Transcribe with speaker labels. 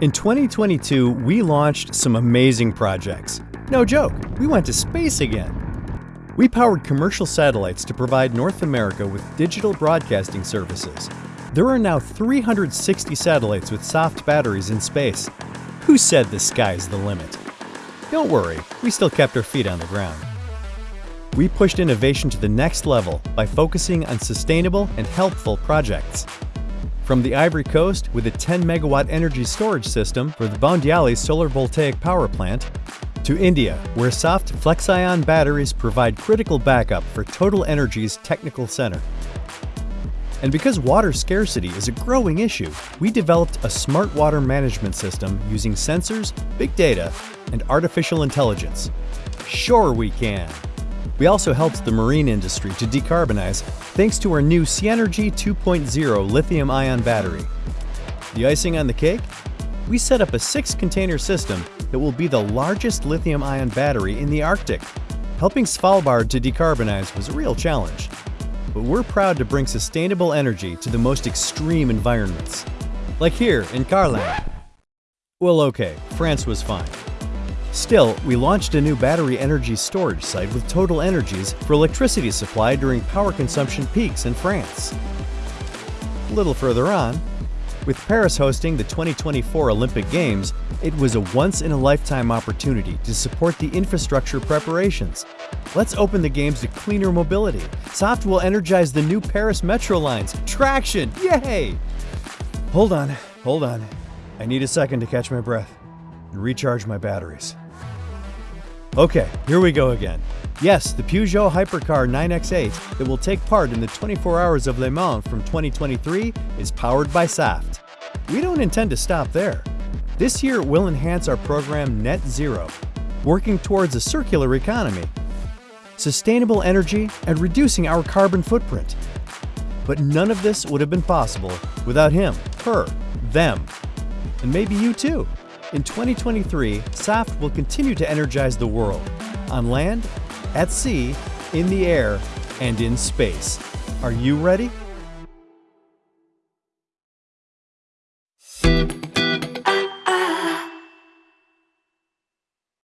Speaker 1: In 2022, we launched some amazing projects. No joke, we went to space again. We powered commercial satellites to provide North America with digital broadcasting services. There are now 360 satellites with Saft batteries in space. Who said the sky's the limit? Don't worry, we still kept our feet on the ground. We pushed innovation to the next level by focusing on sustainable and helpful projects. From the Ivory Coast with a 10 megawatt energy storage system for the Boundiali solar voltaic power plant, to India, where Saft FlexIon batteries provide critical backup for Total Energies' technical center. And because water scarcity is a growing issue, we developed a smart water management system using sensors, big data, and artificial intelligence. Sure we can! We also helped the marine industry to decarbonize thanks to our new Seanergy 2.0 lithium-ion battery. The icing on the cake? We set up a six-container system that will be the largest lithium-ion battery in the Arctic. Helping Svalbard to decarbonize was a real challenge, but we're proud to bring sustainable energy to the most extreme environments. Like here in Carling. Well okay, France was fine. Still, we launched a new battery energy storage site with Total Energies for electricity supply during power consumption peaks in France. A little further on, with Paris hosting the 2024 Olympic Games, it was a once-in-a-lifetime opportunity to support the infrastructure preparations. Let's open the games to cleaner mobility. Saft will energize the new Paris metro lines. Traction! Yay! Hold on, hold on. I need a second to catch my breath and recharge my batteries. Okay, here we go again. Yes, the Peugeot Hypercar 9X8 that will take part in the 24 Hours of Le Mans from 2023 is powered by Saft. We don't intend to stop there. This year we'll enhance our program Net Zero, working towards a circular economy, sustainable energy, and reducing our carbon footprint. But none of this would have been possible without him, her, them, and maybe you too. In 2023, SAFT will continue to energize the world on land, at sea, in the air, and in space. Are you ready?